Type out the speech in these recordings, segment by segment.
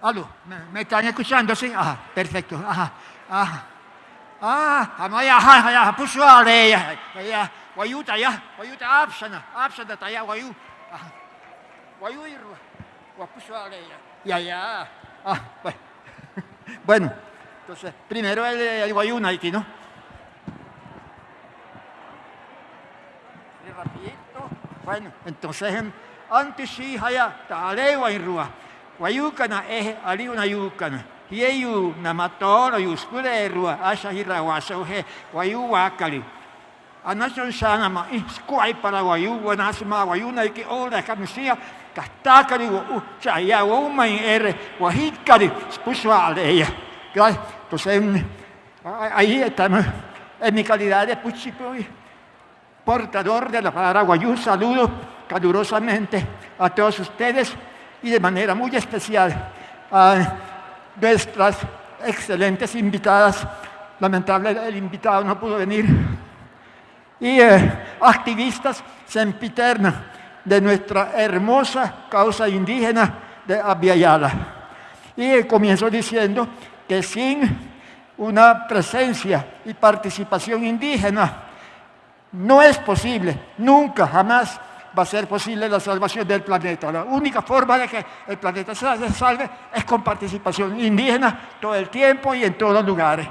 Aló, ¿me, me están escuchando? Sí, ajá, perfecto, ajá, ajá. Ah, amaya, ajá, puso a leia, ya, guayuta, ya, guayuta, absana, absana, taya, guayu, ajá, guayu guapuso a leia, ya, ya, ah, bueno, entonces, primero el, el guayuna aquí, ¿no? Rapidito, bueno, entonces, antes sí, haya, tale, guayrua, guayucana, eje, ali una yucana, yeyu na matoro yuskure rua asha hira waso he wayu wakali anason sana ma squai para wayu wanas ma wayu na ki ora kamisia kastakari wa u chaya wa uma in ere wa hitkari spuswa aleya entonces ahí estamos en mi calidad de puchipoy portador de la palabra guayú saludo calurosamente a todos ustedes y de manera muy especial a nuestras excelentes invitadas. Lamentable, el invitado no pudo venir. Y eh, activistas sempiterna de nuestra hermosa causa indígena de Abiyala. Y eh, comienzo diciendo que sin una presencia y participación indígena no es posible, nunca, jamás va a ser posible la salvación del planeta. La única forma de que el planeta se salve es con participación indígena todo el tiempo y en todos los lugares.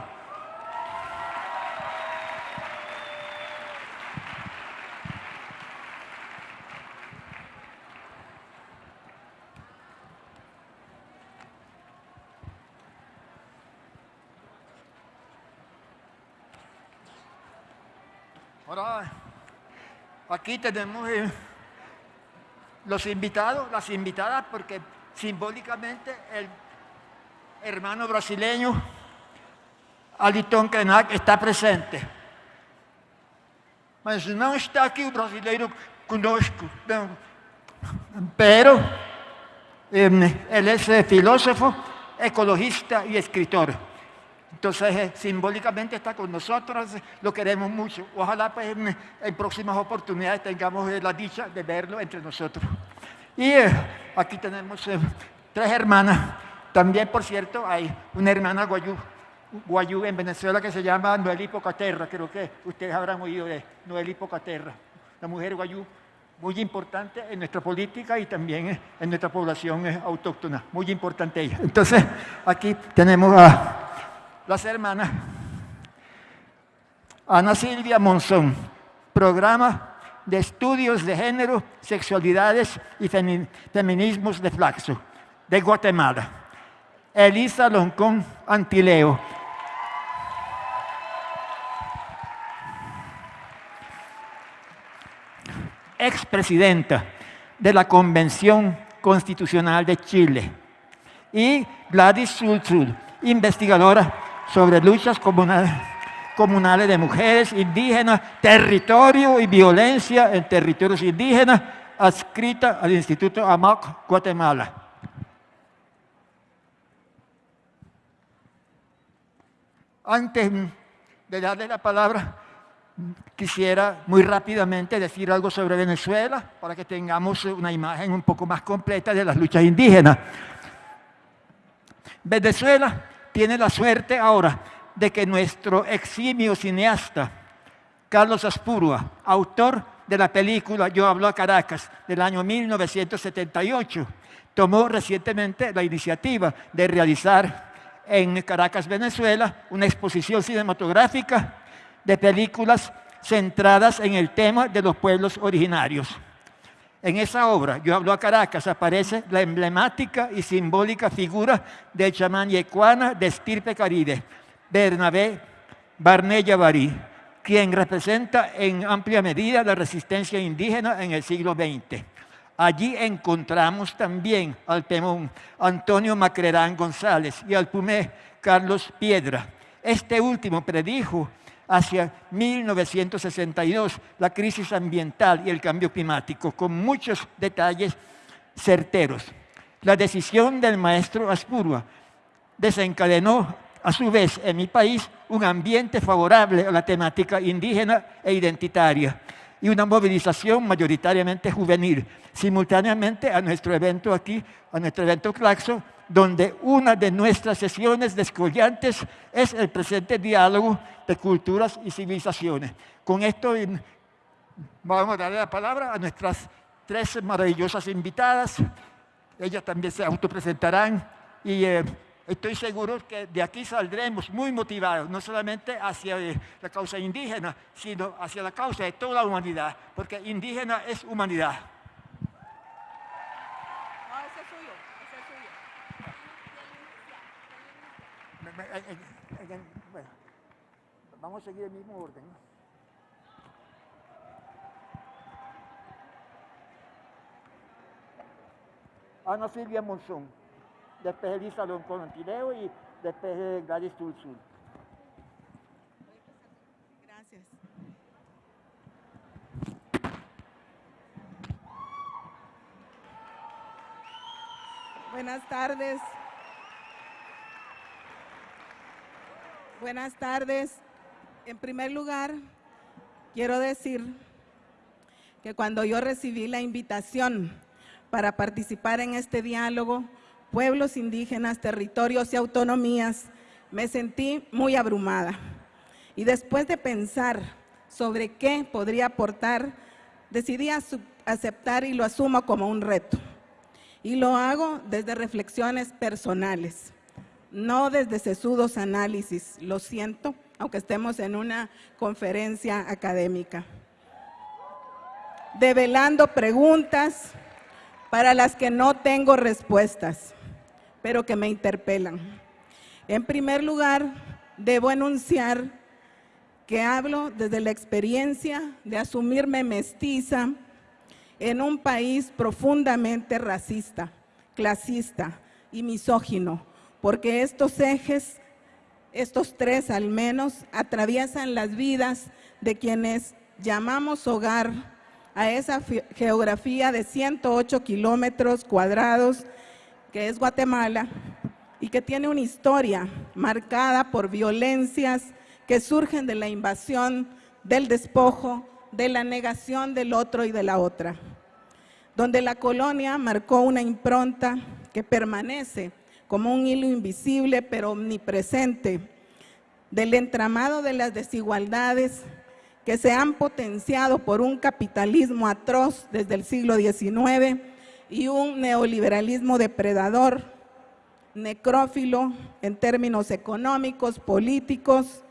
Ahora, aquí tenemos los invitados, las invitadas, porque simbólicamente el hermano brasileño Aliton Krenak está presente. Mas não está aqui o brasileiro conosco. Não. Pero él es filósofo, ecologista y escritor. Entonces, eh, simbólicamente está con nosotros, lo queremos mucho. Ojalá pues, en, próximas oportunidades tengamos eh, la dicha de verlo entre nosotros. Y eh, aquí tenemos tres hermanas. También, por cierto, hay una hermana guayú, guayú en Venezuela que se llama Noel Hipocaterra. Creo que ustedes habrán oído de Noel Hipocaterra. La mujer guayú muy importante en nuestra política y también en nuestra población autóctona. Muy importante ella. Entonces, aquí tenemos a las hermanas Ana Silvia Monzón, programa de estudios de género, sexualidades y feminismos de Flaxo, de Guatemala. Elisa Loncón Antileo. expresidenta de la Convención Constitucional de Chile. Y Gladys Sulzul, investigadora sobre luchas comunales, de mujeres indígenas, territorio y violencia en territorios indígenas, adscrita al Instituto AMAC Guatemala. Antes de darle la palabra, quisiera muy rápidamente decir algo sobre Venezuela para que tengamos una imagen un poco más completa de las luchas indígenas. Venezuela tiene la suerte ahora de que nuestro eximio cineasta, Carlos Aspurua, autor de la película Yo hablo a Caracas del año 1978, tomó recientemente la iniciativa de realizar en Caracas, Venezuela, una exposición cinematográfica de películas centradas en el tema de los pueblos originarios. En esa obra, Yo hablo a Caracas, aparece la emblemática y simbólica figura del chamán yecuana de estirpe caribe, Bernabé Barnella Barí, quien representa en amplia medida la resistencia indígena en el siglo XX. Allí encontramos también al Pemón Antonio Macrerán González y al Pumé Carlos Piedra. Este último predijo hacia 1962, la crisis ambiental y el cambio climático, con muchos detalles certeros. La decisión del maestro Aspurua desencadenó a su vez en mi país un ambiente favorable a la temática indígena e identitaria y una movilización mayoritariamente juvenil. Simultáneamente a nuestro evento aquí, a nuestro evento Claxo, donde una de nuestras sesiones descollantes es el presente diálogo de culturas y civilizaciones. Con esto vamos a darle la palabra a nuestras tres maravillosas invitadas. Ellas también se autopresentarán y eh, estoy seguro que de aquí saldremos muy motivados, no solamente hacia eh, la causa indígena, sino hacia la causa de toda la humanidad, porque indígena es humanidad. Vamos a seguir el mismo orden. Ana Silvia Monzón, después Elisa Loncón Antileo y después Gladys Tulsul. Gracias. Buenas tardes. Buenas tardes. En primer lugar, quiero decir que cuando yo recibí la invitación para participar en este diálogo, pueblos indígenas, territorios y autonomías, me sentí muy abrumada. Y después de pensar sobre qué podría aportar, decidí aceptar y lo asumo como un reto. Y lo hago desde reflexiones personales no desde sesudos análisis, lo siento, aunque estemos en una conferencia académica. Develando preguntas para las que no tengo respuestas, pero que me interpelan. En primer lugar, debo enunciar que hablo desde la experiencia de asumirme mestiza en un país profundamente racista, clasista y misógino, porque estos ejes, estos tres al menos, atraviesan las vidas de quienes llamamos hogar a esa geografía de 108 kilómetros cuadrados que es Guatemala y que tiene una historia marcada por violencias que surgen de la invasión, del despojo, de la negación del otro y de la otra, donde la colonia marcó una impronta que permanece como un hilo invisible pero omnipresente del entramado de las desigualdades que se han potenciado por un capitalismo atroz desde el siglo XIX y un neoliberalismo depredador, necrófilo en términos económicos, políticos,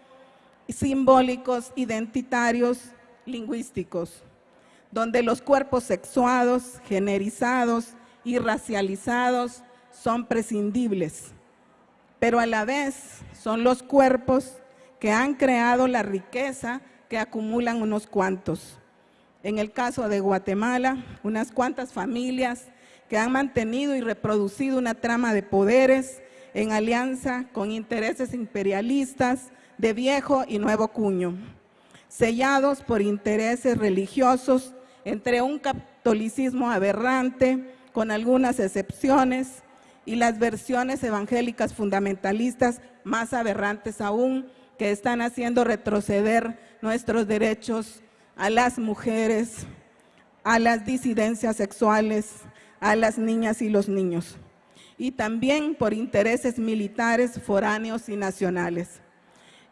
simbólicos, identitarios, lingüísticos, donde los cuerpos sexuados, generizados y racializados son prescindibles, pero a la vez son los cuerpos que han creado la riqueza que acumulan unos cuantos. En el caso de Guatemala, unas cuantas familias que han mantenido y reproducido una trama de poderes en alianza con intereses imperialistas de viejo y nuevo cuño, sellados por intereses religiosos entre un catolicismo aberrante, con algunas excepciones, y las versiones evangélicas fundamentalistas más aberrantes aún, que están haciendo retroceder nuestros derechos a las mujeres, a las disidencias sexuales, a las niñas y los niños, y también por intereses militares foráneos y nacionales.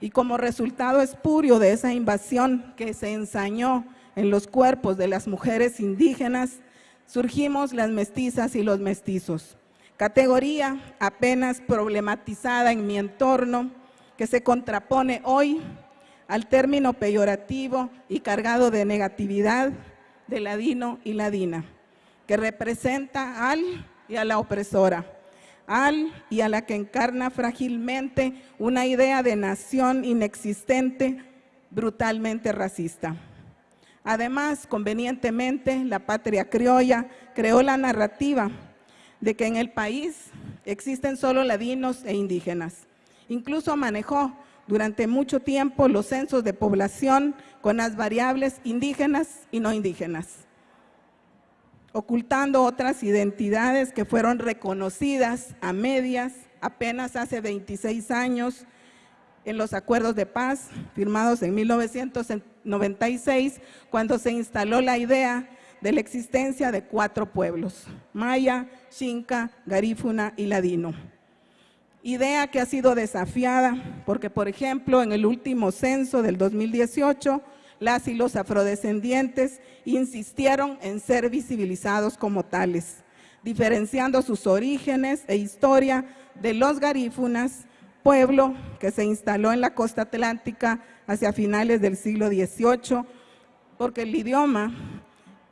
Y como resultado espurio de esa invasión que se ensañó en los cuerpos de las mujeres indígenas, surgimos las mestizas y los mestizos categoría apenas problematizada en mi entorno, que se contrapone hoy al término peyorativo y cargado de negatividad de ladino y ladina, que representa al y a la opresora, al y a la que encarna frágilmente una idea de nación inexistente, brutalmente racista. Además, convenientemente, la patria criolla creó la narrativa de que en el país existen solo ladinos e indígenas. Incluso manejó durante mucho tiempo los censos de población con las variables indígenas y no indígenas, ocultando otras identidades que fueron reconocidas a medias apenas hace 26 años en los acuerdos de paz firmados en 1996, cuando se instaló la idea de la existencia de cuatro pueblos, Maya, Xinca, Garífuna y Ladino. Idea que ha sido desafiada porque, por ejemplo, en el último censo del 2018, las y los afrodescendientes insistieron en ser visibilizados como tales, diferenciando sus orígenes e historia de los garífunas, pueblo que se instaló en la costa atlántica hacia finales del siglo XVIII, porque el idioma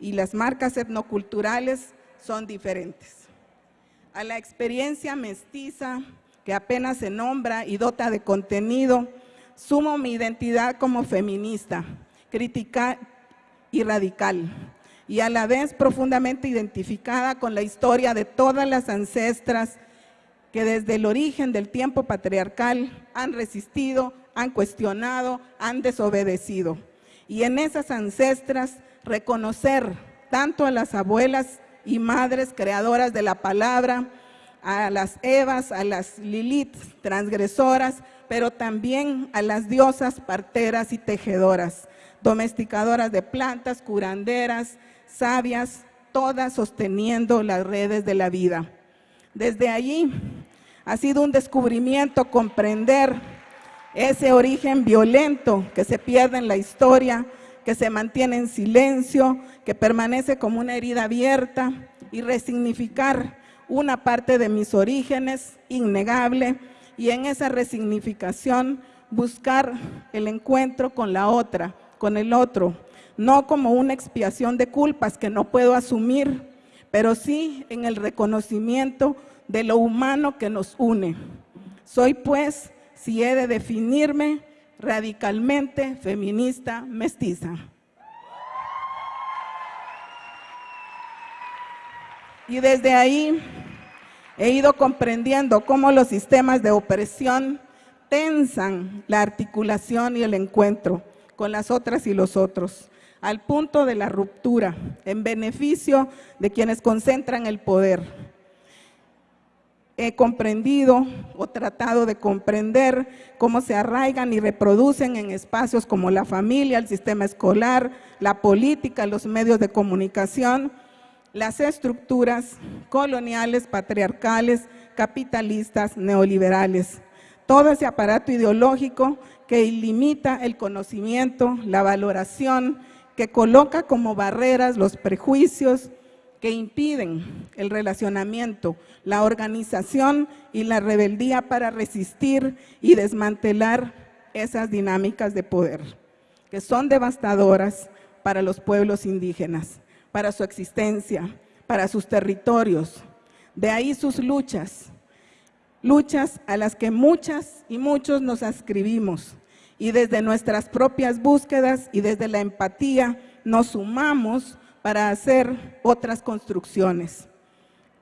y las marcas etnoculturales son diferentes. A la experiencia mestiza, que apenas se nombra y dota de contenido, sumo mi identidad como feminista, crítica y radical, y a la vez profundamente identificada con la historia de todas las ancestras que desde el origen del tiempo patriarcal han resistido, han cuestionado, han desobedecido. Y en esas ancestras reconocer tanto a las abuelas y madres creadoras de la palabra, a las Evas, a las Lilith transgresoras, pero también a las diosas parteras y tejedoras, domesticadoras de plantas, curanderas, sabias, todas sosteniendo las redes de la vida. Desde allí ha sido un descubrimiento comprender ese origen violento que se pierde en la historia, que se mantiene en silencio, que permanece como una herida abierta y resignificar una parte de mis orígenes, innegable, y en esa resignificación buscar el encuentro con la otra, con el otro, no como una expiación de culpas que no puedo asumir, pero sí en el reconocimiento de lo humano que nos une. Soy pues, si he de definirme, radicalmente feminista mestiza. Y desde ahí he ido comprendiendo cómo los sistemas de opresión tensan la articulación y el encuentro con las otras y los otros, al punto de la ruptura, en beneficio de quienes concentran el poder he comprendido o tratado de comprender cómo se arraigan y reproducen en espacios como la familia, el sistema escolar, la política, los medios de comunicación, las estructuras coloniales, patriarcales, capitalistas, neoliberales. Todo ese aparato ideológico que limita el conocimiento, la valoración, que coloca como barreras los prejuicios, que impiden el relacionamiento, la organización y la rebeldía para resistir y desmantelar esas dinámicas de poder, que son devastadoras para los pueblos indígenas, para su existencia, para sus territorios. De ahí sus luchas, luchas a las que muchas y muchos nos ascribimos y desde nuestras propias búsquedas y desde la empatía nos sumamos para hacer otras construcciones.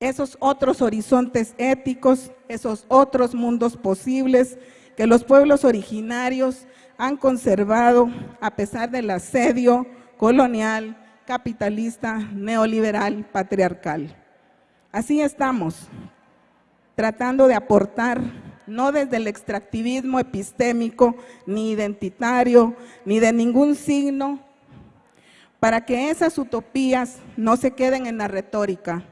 Esos otros horizontes éticos, esos otros mundos posibles que los pueblos originarios han conservado a pesar del asedio colonial, capitalista, neoliberal, patriarcal. Así estamos, tratando de aportar, no desde el extractivismo epistémico, ni identitario, ni de ningún signo para que esas utopías no se queden en la retórica,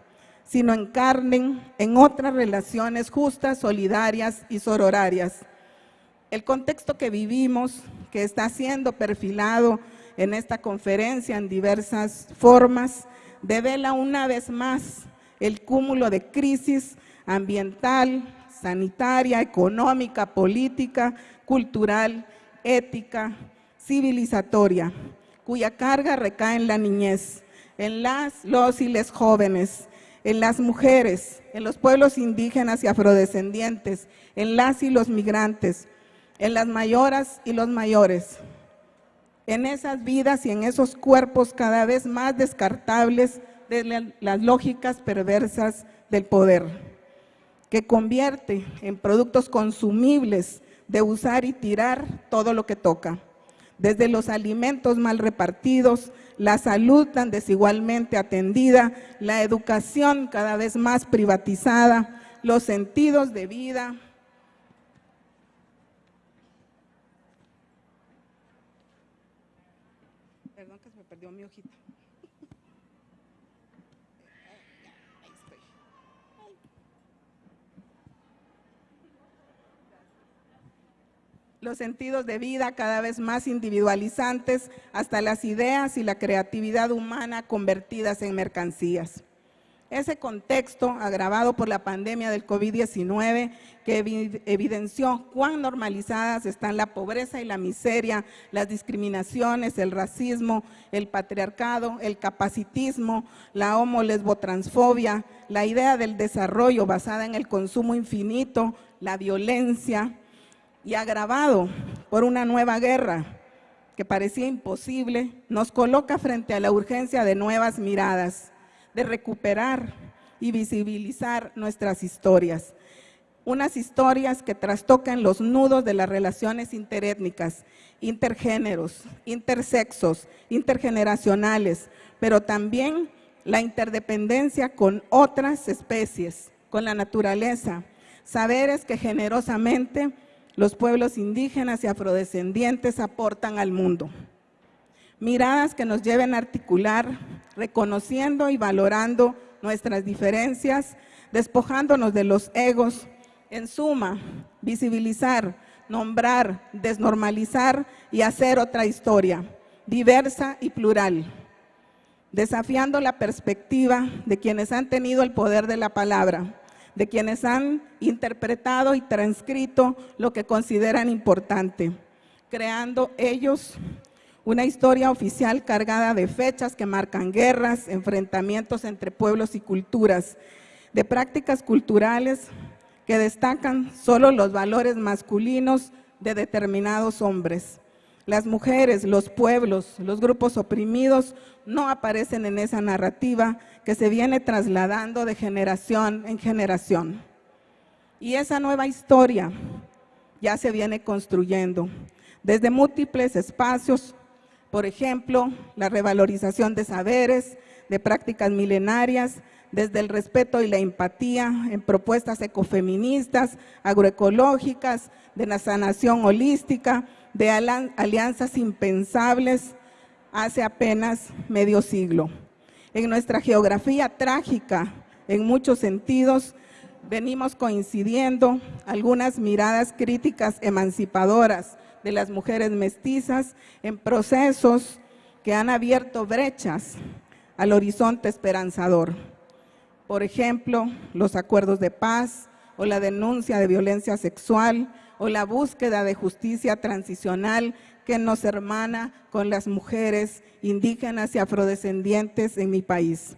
sino encarnen en otras relaciones justas, solidarias y sororarias. El contexto que vivimos, que está siendo perfilado en esta conferencia en diversas formas, devela una vez más el cúmulo de crisis ambiental, sanitaria, económica, política, cultural, ética, civilizatoria, cuya carga recae en la niñez, en las, los y les jóvenes, en las mujeres, en los pueblos indígenas y afrodescendientes, en las y los migrantes, en las mayoras y los mayores, en esas vidas y en esos cuerpos cada vez más descartables de las lógicas perversas del poder, que convierte en productos consumibles de usar y tirar todo lo que toca desde los alimentos mal repartidos, la salud tan desigualmente atendida, la educación cada vez más privatizada, los sentidos de vida. Perdón que se me perdió mi hojita. Los sentidos de vida cada vez más individualizantes, hasta las ideas y la creatividad humana convertidas en mercancías. Ese contexto, agravado por la pandemia del COVID-19, que evidenció cuán normalizadas están la pobreza y la miseria, las discriminaciones, el racismo, el patriarcado, el capacitismo, la homo-lesbotransfobia, la idea del desarrollo basada en el consumo infinito, la violencia, y agravado por una nueva guerra que parecía imposible, nos coloca frente a la urgencia de nuevas miradas, de recuperar y visibilizar nuestras historias. Unas historias que trastocan los nudos de las relaciones interétnicas, intergéneros, intersexos, intergeneracionales, pero también la interdependencia con otras especies, con la naturaleza, saberes que generosamente los pueblos indígenas y afrodescendientes aportan al mundo. Miradas que nos lleven a articular, reconociendo y valorando nuestras diferencias, despojándonos de los egos, en suma, visibilizar, nombrar, desnormalizar y hacer otra historia, diversa y plural, desafiando la perspectiva de quienes han tenido el poder de la palabra, de quienes han interpretado y transcrito lo que consideran importante, creando ellos una historia oficial cargada de fechas que marcan guerras, enfrentamientos entre pueblos y culturas, de prácticas culturales que destacan solo los valores masculinos de determinados hombres. Las mujeres, los pueblos, los grupos oprimidos no aparecen en esa narrativa que se viene trasladando de generación en generación. Y esa nueva historia ya se viene construyendo desde múltiples espacios, por ejemplo, la revalorización de saberes, de prácticas milenarias, desde el respeto y la empatía en propuestas ecofeministas, agroecológicas, de la sanación holística, de alianzas impensables hace apenas medio siglo. En nuestra geografía trágica, en muchos sentidos, venimos coincidiendo algunas miradas críticas emancipadoras de las mujeres mestizas en procesos que han abierto brechas al horizonte esperanzador. Por ejemplo, los acuerdos de paz o la denuncia de violencia sexual o la búsqueda de justicia transicional que nos hermana con las mujeres indígenas y afrodescendientes en mi país.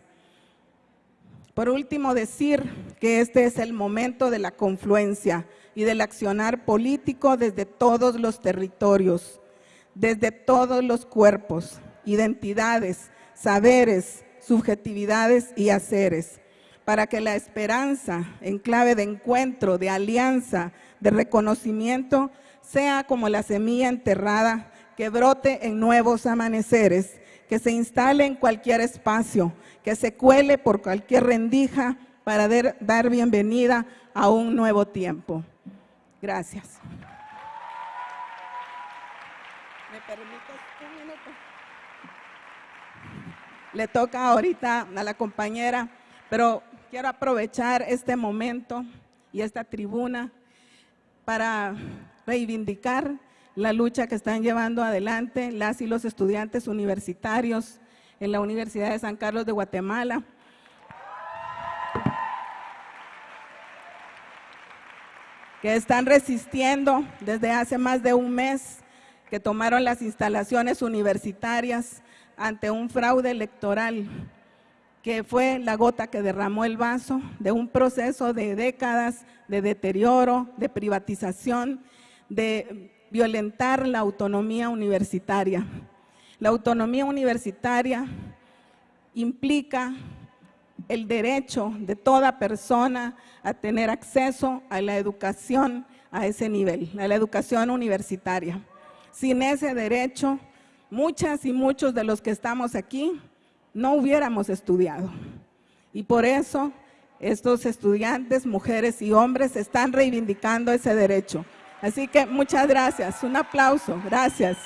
Por último, decir que este es el momento de la confluencia y del accionar político desde todos los territorios, desde todos los cuerpos, identidades, saberes, subjetividades y haceres, para que la esperanza en clave de encuentro, de alianza, de reconocimiento, sea como la semilla enterrada que brote en nuevos amaneceres, que se instale en cualquier espacio, que se cuele por cualquier rendija para dar bienvenida a un nuevo tiempo. Gracias. ¿Me permites un minuto? Le toca ahorita a la compañera, pero quiero aprovechar este momento y esta tribuna para reivindicar la lucha que están llevando adelante las y los estudiantes universitarios en la Universidad de San Carlos de Guatemala. que están resistiendo desde hace más de un mes, que tomaron las instalaciones universitarias ante un fraude electoral que fue la gota que derramó el vaso de un proceso de décadas de deterioro, de privatización, de violentar la autonomía universitaria. La autonomía universitaria implica el derecho de toda persona a tener acceso a la educación a ese nivel, a la educación universitaria. Sin ese derecho, muchas y muchos de los que estamos aquí no hubiéramos estudiado. Y por eso estos estudiantes, mujeres y hombres, están reivindicando ese derecho. Así que muchas gracias, un aplauso, gracias.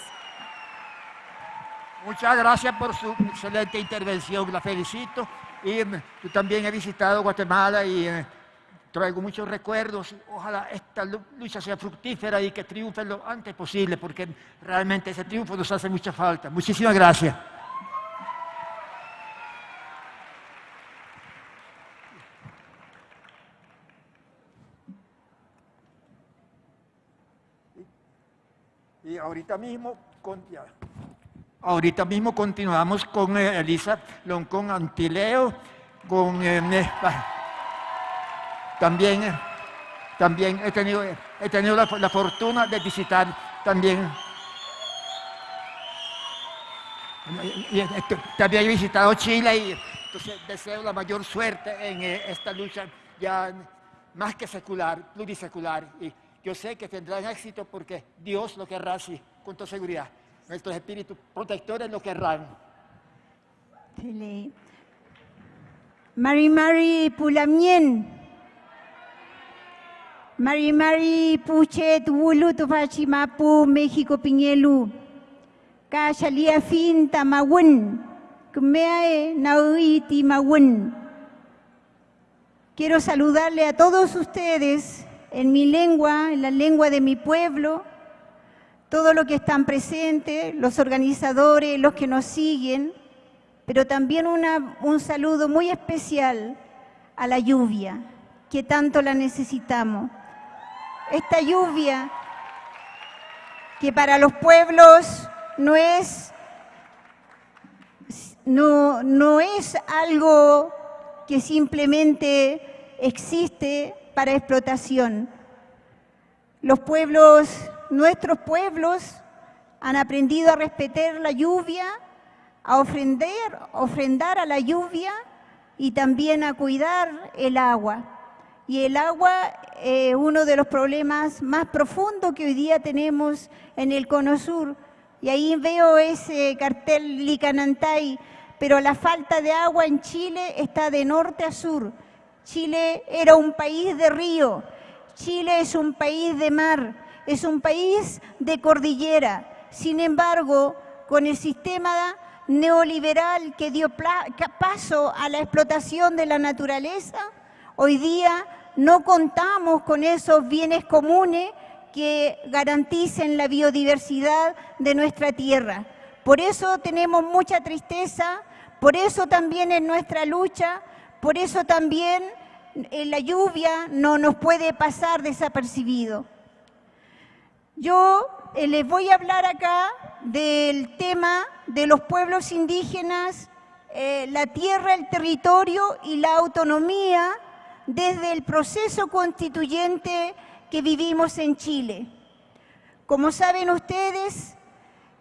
Muchas gracias por su excelente intervención, la felicito. Y yo también he visitado Guatemala y eh, traigo muchos recuerdos. Ojalá esta lucha sea fructífera y que triunfe lo antes posible, porque realmente ese triunfo nos hace mucha falta. Muchísimas gracias. Y ahorita mismo, con, ahorita mismo continuamos con eh, Elisa Loncón Antileo, con eh, también, eh, también he tenido, he tenido la, la, fortuna de visitar también. Y, también he visitado Chile y entonces deseo la mayor suerte en esta lucha ya más que secular, plurisecular. Y, yo sé que tendrán éxito porque Dios lo querrá así, con toda seguridad. Nuestros espíritus protectores lo querrán. Mari Mari Pulamien. Mari Mari Puchet Wulu Mapu México Piñelu. Kashalia Fin Tamawun. Kmeae Nauiti Mawun. Quiero saludarle a todos ustedes en mi lengua, en la lengua de mi pueblo, todo lo que están presentes, los organizadores, los que nos siguen, pero también un saludo muy especial a la lluvia, que tanto la necesitamos. Esta lluvia que para los pueblos no es, no, no es algo que simplemente existe para explotación. Los pueblos, nuestros pueblos, han aprendido a respetar la lluvia, a ofrendar, ofrendar a la lluvia y también a cuidar el agua. Y el agua es uno de los problemas más profundos que hoy día tenemos en el Cono Sur. Y ahí veo ese cartel Licanantay, pero la falta de agua en Chile está de norte a sur. Chile era un país de río, Chile es un país de mar, es un país de cordillera. Sin embargo, con el sistema neoliberal que dio paso a la explotación de la naturaleza, hoy día no contamos con esos bienes comunes que garanticen la biodiversidad de nuestra tierra. Por eso tenemos mucha tristeza, por eso también en nuestra lucha por eso también eh, la lluvia no nos puede pasar desapercibido. Yo eh, les voy a hablar acá del tema de los pueblos indígenas, eh, la tierra, el territorio y la autonomía desde el proceso constituyente que vivimos en Chile. Como saben ustedes,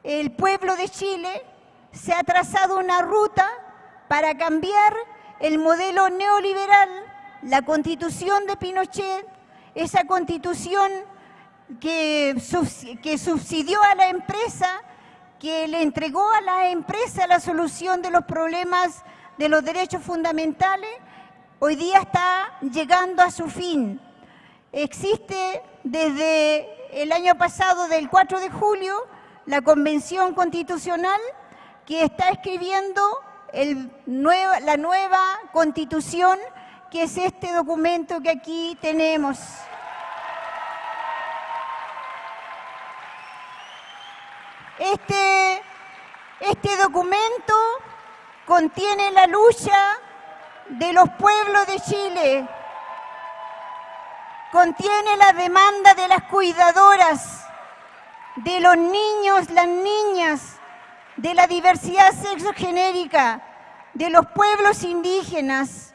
el pueblo de Chile se ha trazado una ruta para cambiar el modelo neoliberal, la constitución de Pinochet, esa constitución que, subsidió a la empresa, que le entregó a la empresa la solución de los problemas de los derechos fundamentales, hoy día está llegando a su fin. Existe desde el año pasado, del 4 de julio, la Convención Constitucional que está escribiendo la nueva constitución, que es este documento que aquí tenemos. Este, este documento contiene la lucha de los pueblos de Chile, contiene la demanda de las cuidadoras, de los niños, las niñas, de la diversidad sexogenérica, de los pueblos indígenas,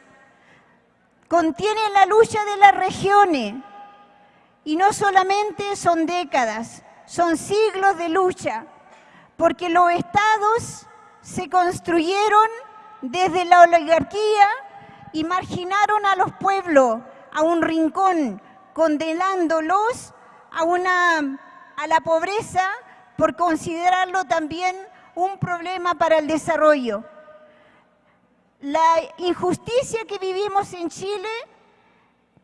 contiene la lucha de las regiones. Y no solamente son décadas, son siglos de lucha, porque los estados se construyeron desde la oligarquía y marginaron a los pueblos a un rincón, condenándolos a, una, a la pobreza por considerarlo también un problema para el desarrollo. La injusticia que vivimos en Chile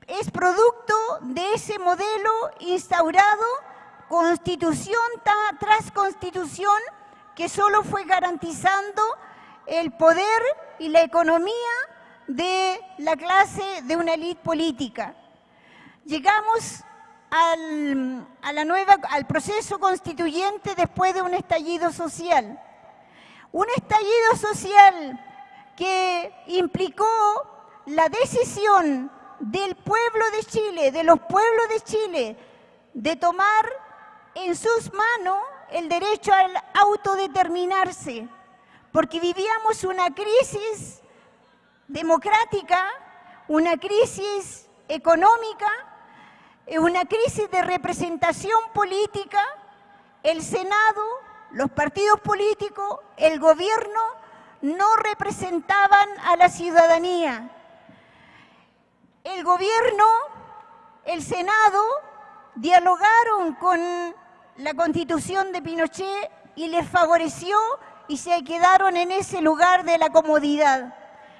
es producto de ese modelo instaurado constitución tras constitución que solo fue garantizando el poder y la economía de la clase de una élite política. llegamos al, a la nueva, al proceso constituyente después de un estallido social. Un estallido social que implicó la decisión del pueblo de Chile, de los pueblos de Chile, de tomar en sus manos el derecho al autodeterminarse, porque vivíamos una crisis democrática, una crisis económica, una crisis de representación política, el Senado, los partidos políticos, el gobierno no representaban a la ciudadanía. El gobierno, el Senado, dialogaron con la constitución de Pinochet y les favoreció y se quedaron en ese lugar de la comodidad.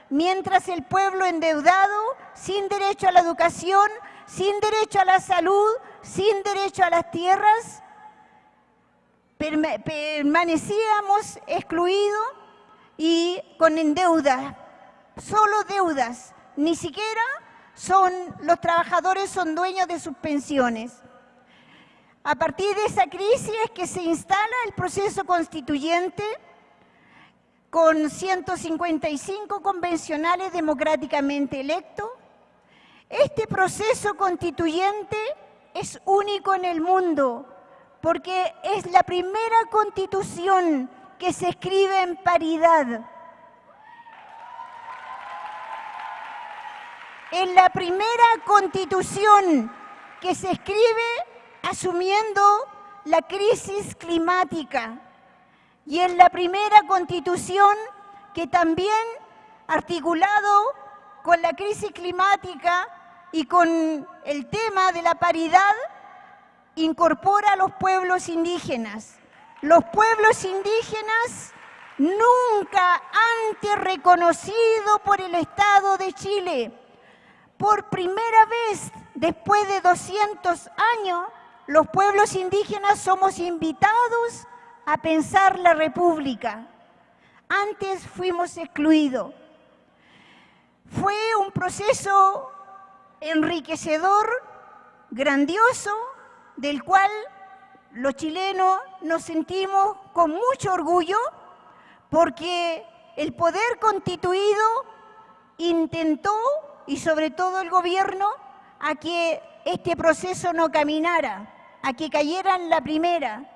Mientras el pueblo endeudado, sin derecho a la educación, sin derecho a la salud, sin derecho a las tierras, permanecíamos excluidos y con deuda, solo deudas, ni siquiera son los trabajadores son dueños de sus pensiones. A partir de esa crisis que se instala el proceso constituyente con 155 convencionales democráticamente electos. Este proceso constituyente es único en el mundo porque es la primera constitución que se escribe en paridad. Es la primera constitución que se escribe asumiendo la crisis climática y es la primera constitución que también, articulado con la crisis climática y con el tema de la paridad, incorpora a los pueblos indígenas. Los pueblos indígenas nunca antes reconocidos por el Estado de Chile. Por primera vez, después de 200 años, los pueblos indígenas somos invitados a pensar la república. Antes fuimos excluidos. Fue un proceso enriquecedor, grandioso, del cual los chilenos nos sentimos con mucho orgullo porque el poder constituido intentó, y sobre todo el gobierno, a que este proceso no caminara, a que cayera en la primera.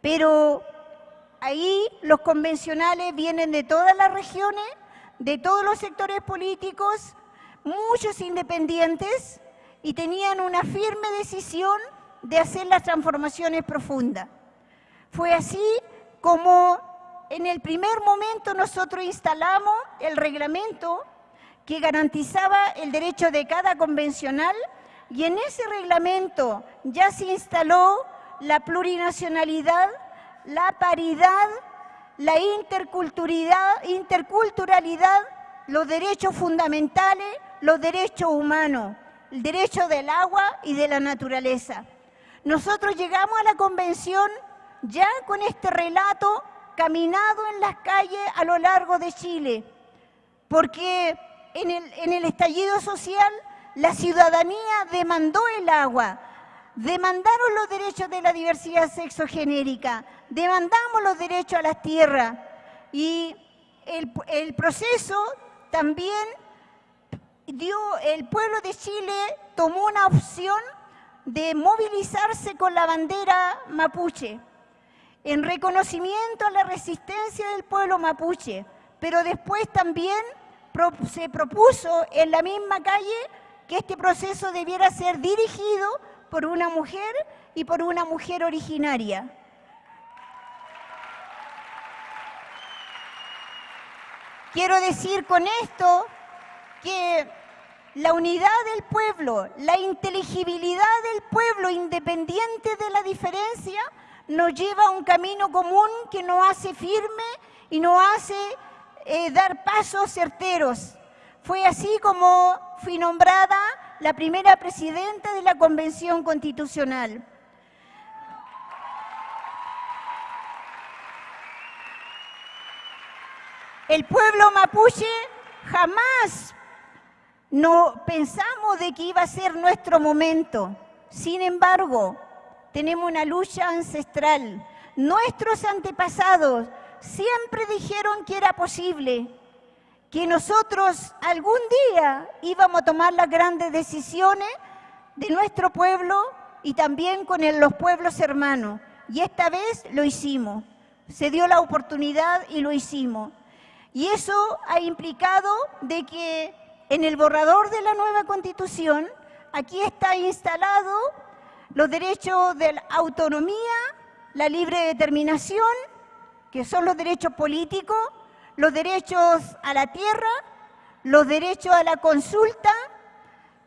Pero ahí los convencionales vienen de todas las regiones, de todos los sectores políticos, muchos independientes, y tenían una firme decisión de hacer las transformaciones profundas. Fue así como en el primer momento nosotros instalamos el reglamento que garantizaba el derecho de cada convencional y en ese reglamento ya se instaló la plurinacionalidad, la paridad, la interculturalidad, los derechos fundamentales, los derechos humanos, el derecho del agua y de la naturaleza. Nosotros llegamos a la convención ya con este relato caminado en las calles a lo largo de Chile, porque en el, estallido social la ciudadanía demandó el agua, demandaron los derechos de la diversidad sexogenérica, demandamos los derechos a las tierras y el proceso también el pueblo de Chile tomó una opción de movilizarse con la bandera mapuche, en reconocimiento a la resistencia del pueblo mapuche, pero después también se propuso en la misma calle que este proceso debiera ser dirigido por una mujer y por una mujer originaria. Quiero decir con esto que la unidad del pueblo, la inteligibilidad del pueblo independiente de la diferencia, nos lleva a un camino común que nos hace firme y nos hace eh, dar pasos certeros. Fue así como fui nombrada la primera presidenta de la Convención Constitucional. El pueblo mapuche jamás no pensamos de que iba a ser nuestro momento. Sin embargo, tenemos una lucha ancestral. Nuestros antepasados siempre dijeron que era posible, que nosotros algún día íbamos a tomar las grandes decisiones de nuestro pueblo y también con los pueblos hermanos. Y esta vez lo hicimos. Se dio la oportunidad y lo hicimos. Y eso ha implicado de que en el borrador de la nueva constitución, aquí está instalado los derechos de autonomía, la libre determinación, que son los derechos políticos, los derechos a la tierra, los derechos a la consulta,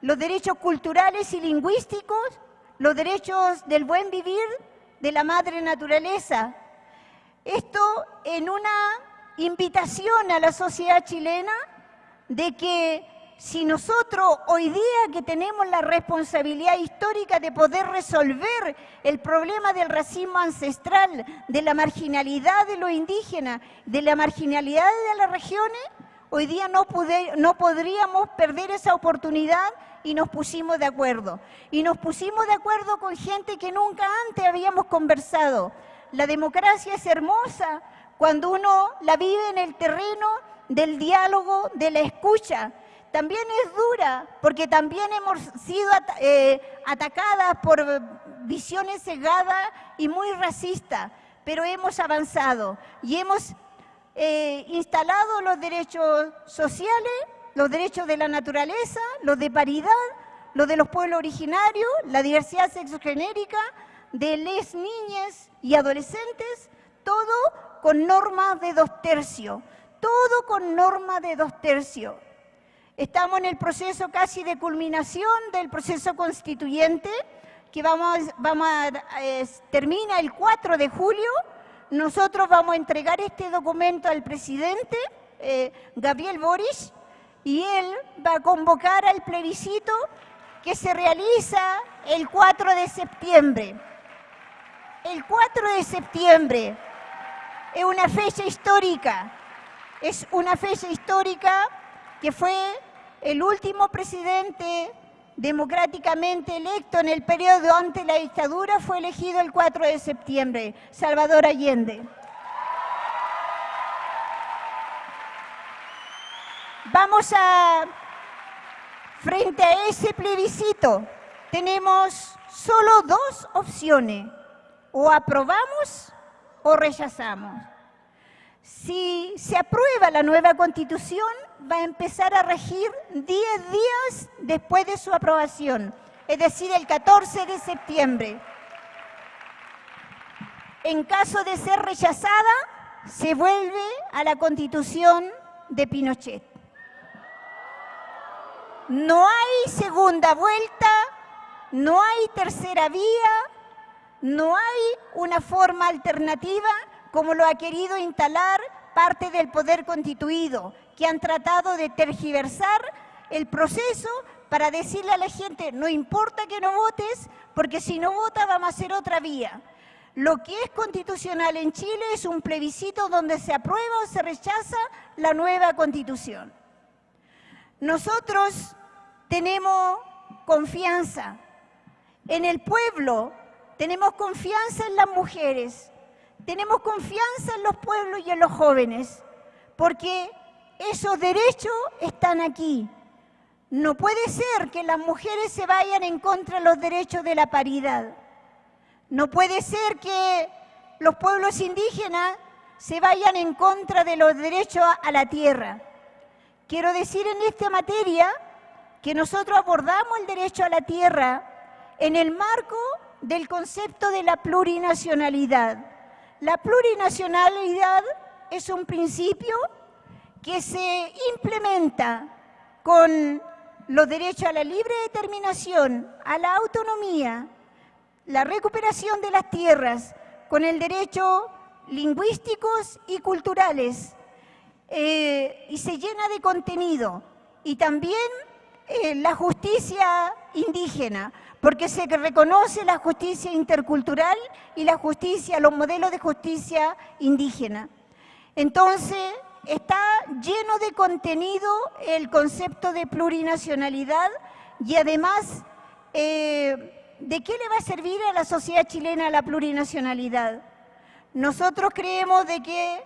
los derechos culturales y lingüísticos, los derechos del buen vivir de la madre naturaleza. Esto en una invitación a la sociedad chilena de que si nosotros hoy día que tenemos la responsabilidad histórica de poder resolver el problema del racismo ancestral, de la marginalidad de los indígenas, de la marginalidad de las regiones, hoy día no, no podríamos perder esa oportunidad y nos pusimos de acuerdo. Y nos pusimos de acuerdo con gente que nunca antes habíamos conversado. La democracia es hermosa cuando uno la vive en el terreno del diálogo, de la escucha. También es dura porque también hemos sido eh, atacadas por visiones cegadas y muy racistas, pero hemos avanzado y hemos eh, instalado los derechos sociales, los derechos de la naturaleza, los de paridad, los de los pueblos originarios, la diversidad sexogenérica, de les niñas y adolescentes, todo con normas de dos tercios, todo con norma de dos tercios. Estamos en el proceso casi de culminación del proceso constituyente que vamos, vamos a, termina el 4 de julio. Nosotros vamos a entregar este documento al presidente eh, Gabriel Boris y él va a convocar al plebiscito que se realiza el 4 de septiembre. El 4 de septiembre es una fecha histórica, es una fecha histórica que fue el último presidente democráticamente electo en el periodo ante la dictadura fue elegido el 4 de septiembre, Salvador Allende. Vamos a, frente a ese plebiscito, tenemos solo dos opciones, o aprobamos o rechazamos. Si se aprueba la nueva constitución, va a empezar a regir 10 días después de su aprobación, es decir, el 14 de septiembre. En caso de ser rechazada, se vuelve a la constitución de Pinochet. No hay segunda vuelta, no hay tercera vía, no hay una forma alternativa como lo ha querido instalar parte del poder constituido, que han tratado de tergiversar el proceso para decirle a la gente, no importa que no votes, porque si no vota vamos a hacer otra vía. Lo que es constitucional en Chile es un plebiscito donde se aprueba o se rechaza la nueva constitución. Nosotros tenemos confianza en el pueblo, tenemos confianza en las mujeres, tenemos confianza en los pueblos y en los jóvenes, porque esos derechos están aquí. No puede ser que las mujeres se vayan en contra de los derechos de la paridad. No puede ser que los pueblos indígenas se vayan en contra de los derechos a la tierra. Quiero decir en esta materia que nosotros abordamos el derecho a la tierra en el marco del concepto de la plurinacionalidad. La plurinacionalidad es un principio que se implementa con los derechos a la libre determinación, a la autonomía, la recuperación de las tierras, con el derecho lingüísticos y culturales, eh, y se llena de contenido. Y también eh, la justicia indígena, porque se reconoce la justicia intercultural y la justicia, los modelos de justicia indígena. Entonces, está lleno de contenido el concepto de plurinacionalidad y además, eh, ¿de qué le va a servir a la sociedad chilena la plurinacionalidad? Nosotros creemos de que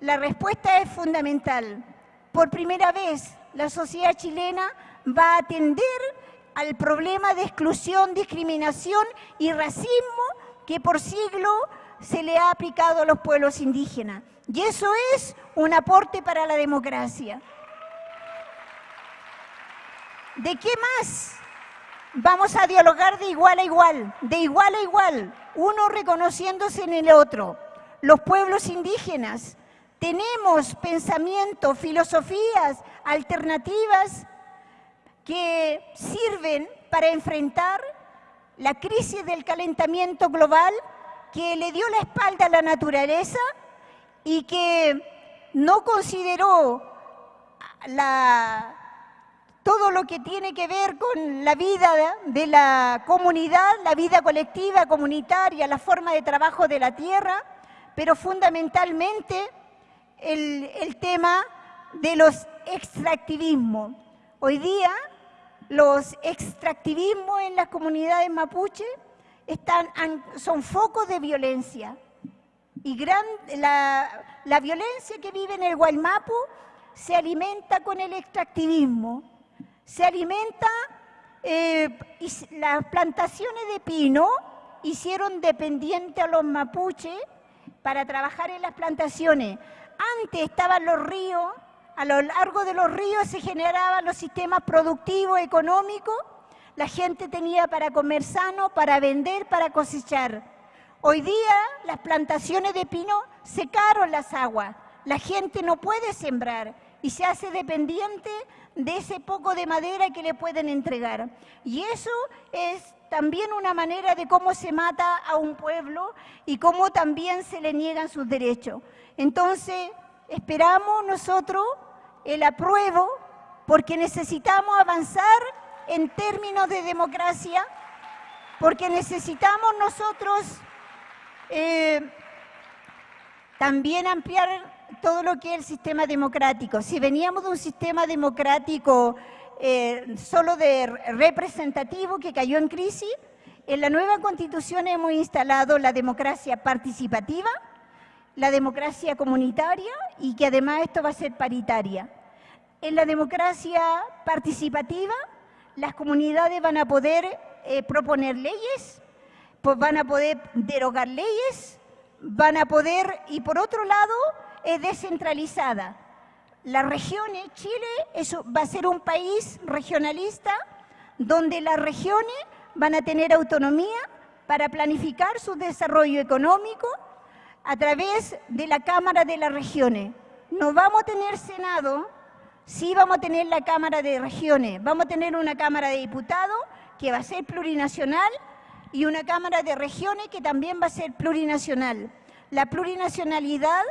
la respuesta es fundamental. Por primera vez, la sociedad chilena va a atender al problema de exclusión, discriminación y racismo que por siglo se le ha aplicado a los pueblos indígenas. Y eso es un aporte para la democracia. ¿De qué más? Vamos a dialogar de igual a igual, de igual a igual, uno reconociéndose en el otro. Los pueblos indígenas tenemos pensamientos, filosofías alternativas que sirven para enfrentar la crisis del calentamiento global que le dio la espalda a la naturaleza y que no consideró todo lo que tiene que ver con la vida de la comunidad, la vida colectiva, comunitaria, la forma de trabajo de la tierra, pero fundamentalmente el, tema de los extractivismos. Hoy día los extractivismos en las comunidades mapuche están, son focos de violencia. Y gran, la, la, violencia que vive en el Guaymapu se alimenta con el extractivismo, se alimenta, eh, y las plantaciones de pino hicieron dependiente a los mapuches para trabajar en las plantaciones. Antes estaban los ríos, a lo largo de los ríos se generaban los sistemas productivos, económicos, la gente tenía para comer sano, para vender, para cosechar. Hoy día las plantaciones de pino secaron las aguas, la gente no puede sembrar y se hace dependiente de ese poco de madera que le pueden entregar. Y eso es también una manera de cómo se mata a un pueblo y cómo también se le niegan sus derechos. Entonces, esperamos nosotros el apruebo porque necesitamos avanzar en términos de democracia, porque necesitamos nosotros eh, también ampliar todo lo que es el sistema democrático. Si veníamos de un sistema democrático eh, solo de representativo que cayó en crisis, en la nueva constitución hemos instalado la democracia participativa, la democracia comunitaria y que además esto va a ser paritaria. En la democracia participativa, las comunidades van a poder eh, proponer leyes, pues van a poder derogar leyes, van a poder, y por otro lado, es descentralizada. Las regiones, Chile eso va a ser un país regionalista donde las regiones van a tener autonomía para planificar su desarrollo económico a través de la Cámara de las Regiones. No vamos a tener Senado, sí vamos a tener la Cámara de Regiones, vamos a tener una Cámara de Diputados que va a ser plurinacional y una Cámara de Regiones que también va a ser plurinacional. La plurinacionalidad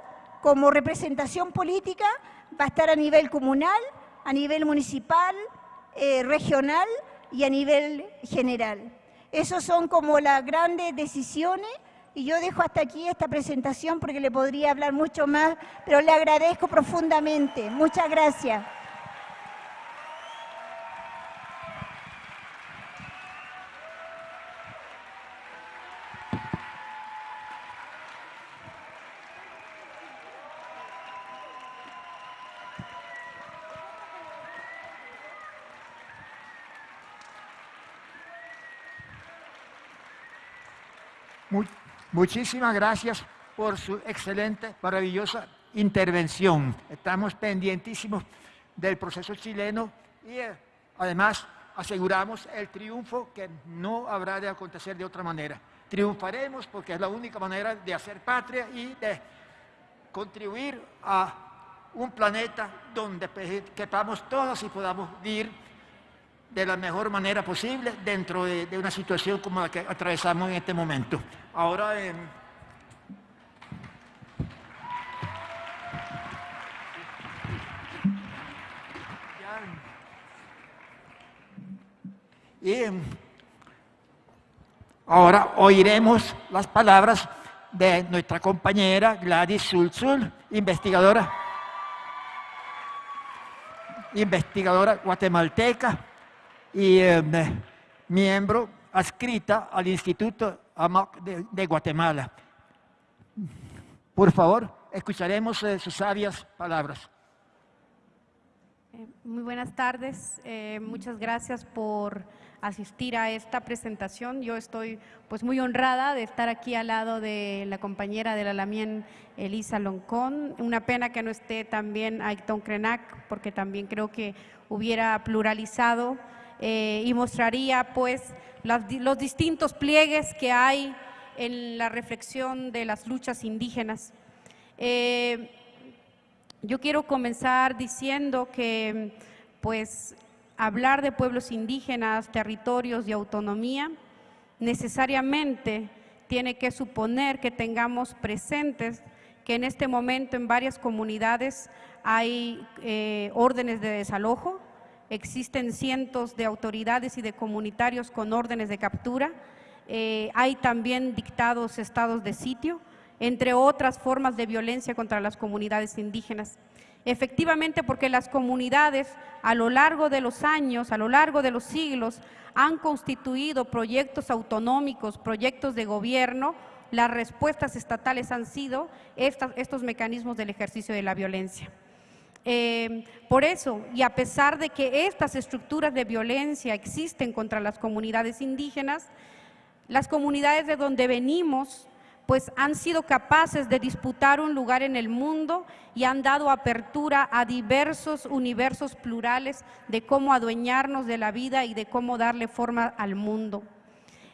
como representación política va a estar a nivel comunal, a nivel municipal, eh, regional y a nivel general. Esas son como las grandes decisiones y yo dejo hasta aquí esta presentación porque le podría hablar mucho más, pero le agradezco profundamente. Muchas gracias. Muchísimas gracias por su excelente, maravillosa intervención. Estamos pendientísimos del proceso chileno y eh, además aseguramos el triunfo que no habrá de acontecer de otra manera. Triunfaremos porque es la única manera de hacer patria y de contribuir a un planeta donde quepamos todos y podamos vivir de la mejor manera posible dentro de, una situación como la que atravesamos en este momento. Ahora, y ahora oiremos las palabras de nuestra compañera Gladys Sulzul, investigadora. investigadora guatemalteca y eh, miembro adscrita al Instituto AMOC de, de Guatemala. Por favor, escucharemos eh, sus sabias palabras. Eh, Muy buenas tardes, eh, muchas gracias por asistir a esta presentación. Yo estoy pues muy honrada de estar aquí al lado de la compañera de la Lamien, Elisa Loncón. Una pena que no esté también Aiton Krenak, porque también creo que hubiera pluralizado eh, y mostraría pues las los distintos pliegues que hay en la reflexión de las luchas indígenas. Eh, yo quiero comenzar diciendo que, pues, hablar de pueblos indígenas, territorios y autonomía necesariamente tiene que suponer que tengamos presentes que en este momento en varias comunidades hay eh, órdenes de desalojo, existen cientos de autoridades y de comunitarios con órdenes de captura, eh, hay también dictados estados de sitio, entre otras formas de violencia contra las comunidades indígenas. Efectivamente, porque las comunidades a lo largo de los años, a lo largo de los siglos, han constituido proyectos autonómicos, proyectos de gobierno, las respuestas estatales han sido estos mecanismos del ejercicio de la violencia. Eh, por eso, y a pesar de que estas estructuras de violencia existen contra las comunidades indígenas, las comunidades de donde venimos, pues han sido capaces de disputar un lugar en el mundo y han dado apertura a diversos universos plurales de cómo adueñarnos de la vida y de cómo darle forma al mundo.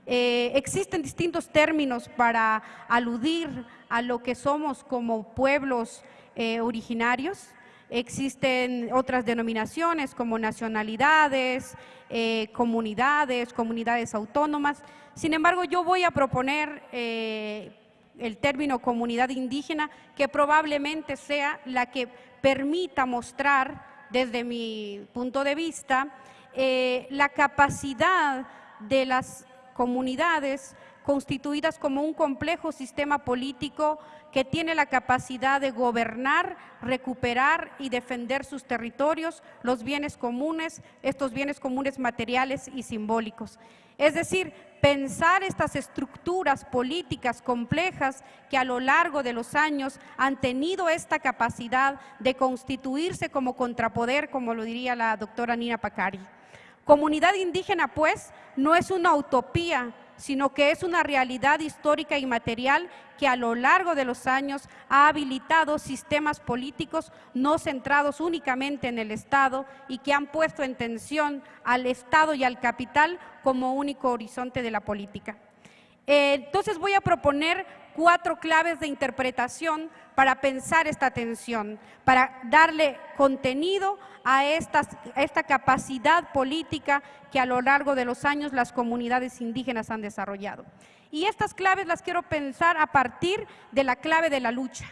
Eh, existen distintos términos para aludir a lo que somos como pueblos eh, originarios. Existen otras denominaciones como nacionalidades, eh, comunidades, comunidades autónomas. Sin embargo, yo voy a proponer eh, el término comunidad indígena, que probablemente sea la que permita mostrar, desde mi punto de vista, eh, la capacidad de las comunidades constituidas como un complejo sistema político que tiene la capacidad de gobernar, recuperar y defender sus territorios, los bienes comunes, estos bienes comunes materiales y simbólicos. Es decir, pensar estas estructuras políticas complejas que a lo largo de los años han tenido esta capacidad de constituirse como contrapoder, como lo diría la doctora Nina Pacari. Comunidad indígena, pues, no es una utopía, sino que es una realidad histórica y material que a lo largo de los años ha habilitado sistemas políticos no centrados únicamente en el Estado y que han puesto en tensión al Estado y al capital como único horizonte de la política. Eh, entonces voy a proponer cuatro claves de interpretación para pensar esta tensión, para darle contenido a, estas- esta capacidad política que a lo largo de los años las comunidades indígenas han desarrollado. Y estas claves las quiero pensar a partir de la clave de la lucha.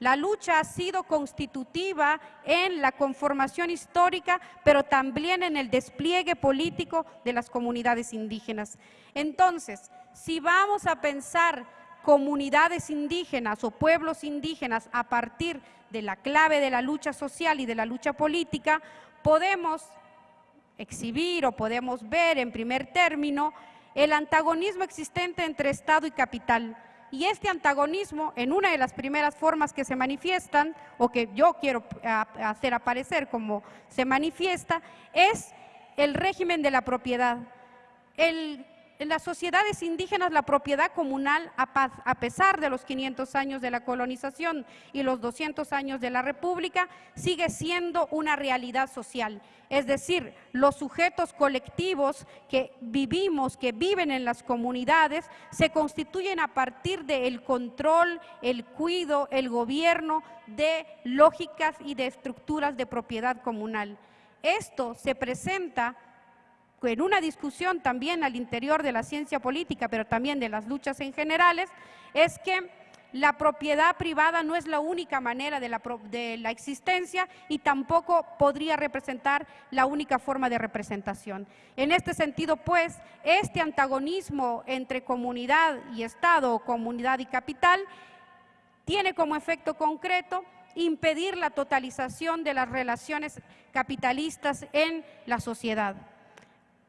La lucha ha sido constitutiva en la conformación histórica, pero también en el despliegue político de las comunidades indígenas. Entonces, si vamos a pensar comunidades indígenas o pueblos indígenas a partir de la clave de la lucha social y de la lucha política, podemos exhibir o podemos ver en primer término el antagonismo existente entre Estado y capital. Y este antagonismo, en una de las primeras formas que se manifiestan, o que yo quiero hacer aparecer como se manifiesta, es el régimen de la propiedad. El- en las sociedades indígenas la propiedad comunal, a, pesar de los 500 años de la colonización y los 200 años de la República, sigue siendo una realidad social. Es decir, los sujetos colectivos que vivimos, que viven en las comunidades, se constituyen a partir del control, el cuido, el gobierno de lógicas y de estructuras de propiedad comunal. Esto se presenta en una discusión también al interior de la ciencia política, pero también de las luchas en generales, es que la propiedad privada no es la única manera de la, de la existencia y tampoco podría representar la única forma de representación. En este sentido, pues, este antagonismo entre comunidad y Estado o comunidad y capital tiene como efecto concreto impedir la totalización de las relaciones capitalistas en la sociedad.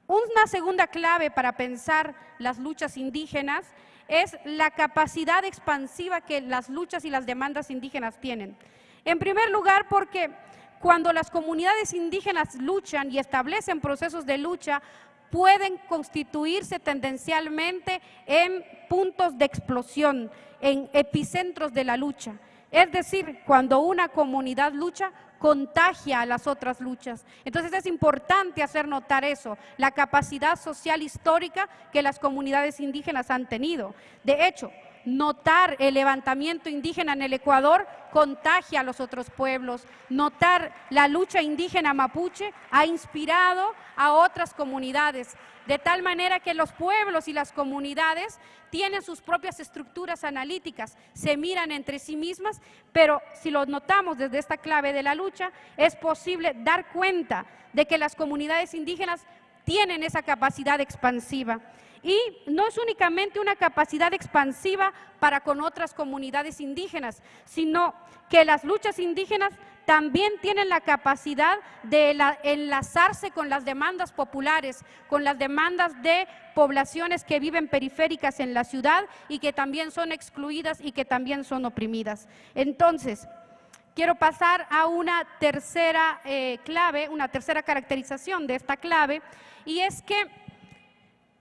Una segunda clave para pensar las luchas indígenas es la capacidad expansiva que las luchas y las demandas indígenas tienen. En primer lugar, porque cuando las comunidades indígenas luchan y establecen procesos de lucha, pueden constituirse tendencialmente en puntos de explosión, en epicentros de la lucha. Es decir, cuando una comunidad lucha, contagia a las otras luchas. Entonces es importante hacer notar eso, la capacidad social histórica que las comunidades indígenas han tenido. De hecho, notar el levantamiento indígena en el Ecuador contagia a los otros pueblos. Notar la lucha indígena mapuche ha inspirado a otras comunidades, de tal manera que los pueblos y las comunidades tienen sus propias estructuras analíticas, se miran entre sí mismas, pero si lo notamos desde esta clave de la lucha, es posible dar cuenta de que las comunidades indígenas tienen esa capacidad expansiva. Y no es únicamente una capacidad expansiva para con otras comunidades indígenas, sino que las luchas indígenas también tienen la capacidad de enlazarse con las demandas populares, con las demandas de poblaciones que viven periféricas en la ciudad y que también son excluidas y que también son oprimidas. Entonces, quiero pasar a una tercera eh, clave, una tercera caracterización de esta clave, y es que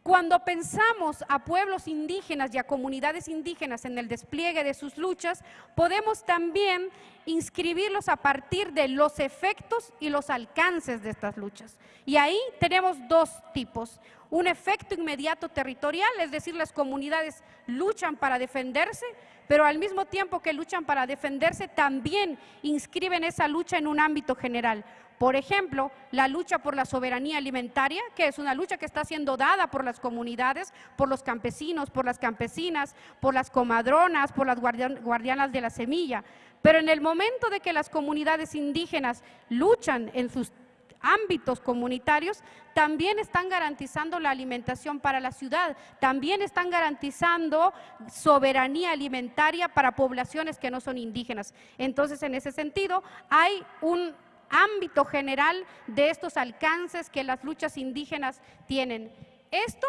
cuando pensamos a pueblos indígenas y a comunidades indígenas en el despliegue de sus luchas, podemos también inscribirlos a partir de los efectos y los alcances de estas luchas. Y ahí tenemos dos tipos. Un efecto inmediato territorial, es decir, las comunidades luchan para defenderse, pero al mismo tiempo que luchan para defenderse, también inscriben esa lucha en un ámbito general. Por ejemplo, la lucha por la soberanía alimentaria, que es una lucha que está siendo dada por las comunidades, por los campesinos, por las campesinas, por las comadronas, por las guardianas de la semilla. Pero en el momento de que las comunidades indígenas luchan en sus ámbitos comunitarios, también están garantizando la alimentación para la ciudad, también están garantizando soberanía alimentaria para poblaciones que no son indígenas. Entonces, en ese sentido, hay un ámbito general de estos alcances que las luchas indígenas tienen. Esto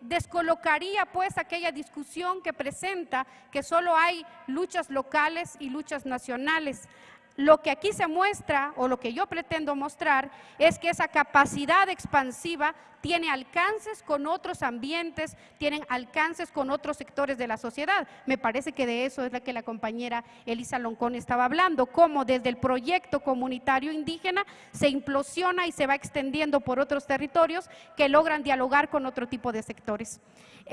descolocaría pues aquella discusión que presenta que solo hay luchas locales y luchas nacionales. Lo que aquí se muestra, o lo que yo pretendo mostrar, es que esa capacidad expansiva tiene alcances con otros ambientes, tienen alcances con otros sectores de la sociedad. Me parece que de eso es la que la compañera Elisa Loncón estaba hablando, cómo desde el proyecto comunitario indígena se implosiona y se va extendiendo por otros territorios que logran dialogar con otro tipo de sectores.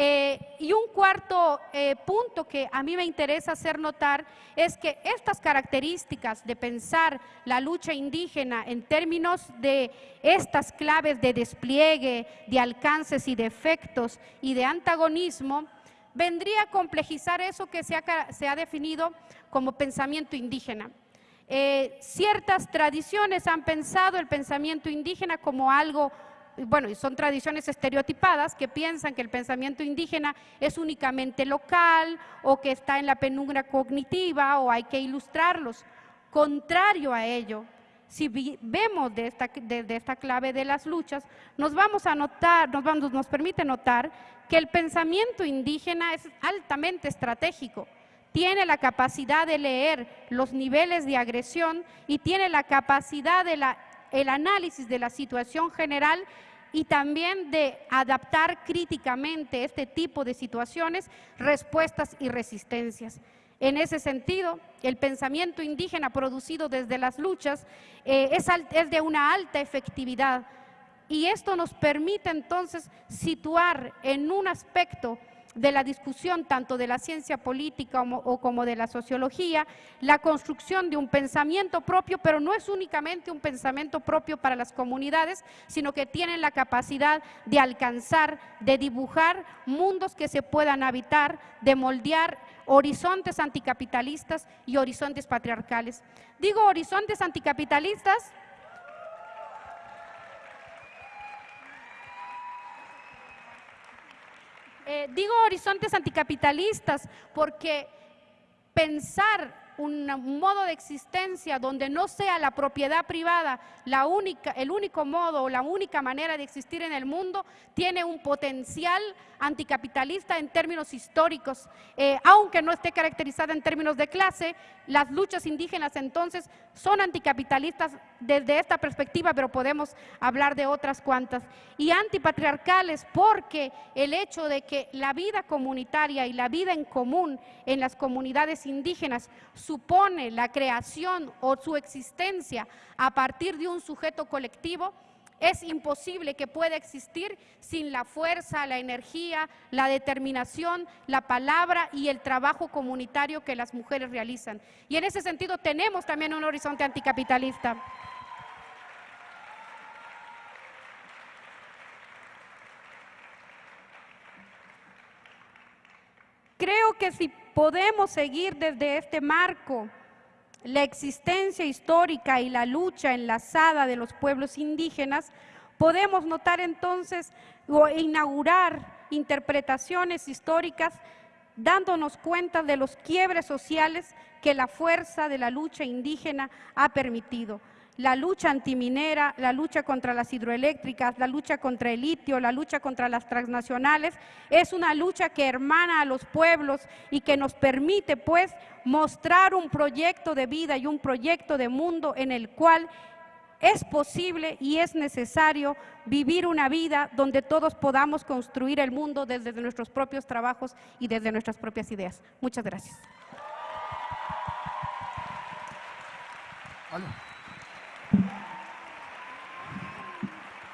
Eh, y un cuarto eh, punto que a mí me interesa hacer notar es que estas características de pensar la lucha indígena en términos de estas claves de despliegue, de alcances y de efectos y de antagonismo, vendría a complejizar eso que se ha, definido como pensamiento indígena. Eh, ciertas tradiciones han pensado el pensamiento indígena como algo bueno, son tradiciones estereotipadas que piensan que el pensamiento indígena es únicamente local o que está en la penumbra cognitiva o hay que ilustrarlos. Contrario a ello, si vemos de esta, esta clave de las luchas, nos vamos a notar, nos, nos permite notar que el pensamiento indígena es altamente estratégico tiene la capacidad de leer los niveles de agresión y tiene la capacidad de la, el análisis de la situación general y también de adaptar críticamente este tipo de situaciones, respuestas y resistencias. En ese sentido, el pensamiento indígena producido desde las luchas eh, es, es de una alta efectividad y esto nos permite entonces situar en un aspecto de la discusión tanto de la ciencia política o como de la sociología, la construcción de un pensamiento propio, pero no es únicamente un pensamiento propio para las comunidades, sino que tienen la capacidad de alcanzar, de dibujar mundos que se puedan habitar, de moldear horizontes anticapitalistas y horizontes patriarcales. Digo horizontes anticapitalistas Eh, digo horizontes anticapitalistas porque pensar un modo de existencia donde no sea la propiedad privada la única, el único modo o la única manera de existir en el mundo, tiene un potencial anticapitalista en términos históricos, eh, aunque no esté caracterizada en términos de clase, las luchas indígenas entonces son anticapitalistas desde esta perspectiva, pero podemos hablar de otras cuantas, y antipatriarcales porque el hecho de que la vida comunitaria y la vida en común en las comunidades indígenas supone la creación o su existencia a partir de un sujeto colectivo, es imposible que pueda existir sin la fuerza, la energía, la determinación, la palabra y el trabajo comunitario que las mujeres realizan. Y en ese sentido tenemos también un horizonte anticapitalista. Creo que si podemos seguir desde este marco la existencia histórica y la lucha enlazada de los pueblos indígenas, podemos notar entonces o inaugurar interpretaciones históricas dándonos cuenta de los quiebres sociales que la fuerza de la lucha indígena ha permitido la lucha antiminera, la lucha contra las hidroeléctricas, la lucha contra el litio, la lucha contra las transnacionales, es una lucha que hermana a los pueblos y que nos permite pues mostrar un proyecto de vida y un proyecto de mundo en el cual es posible y es necesario vivir una vida donde todos podamos construir el mundo desde nuestros propios trabajos y desde nuestras propias ideas. Muchas gracias.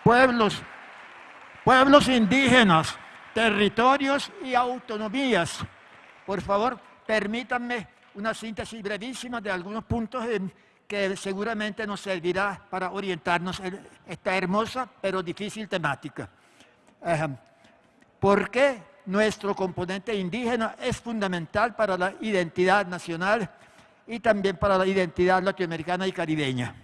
Pueblos, pueblos indígenas, territorios y autonomías. Por favor, permítanme una síntesis brevísima de algunos puntos que seguramente nos servirá para orientarnos en esta hermosa pero difícil temática. ¿Por qué nuestro componente indígena es fundamental para la identidad nacional y también para la identidad latinoamericana y caribeña?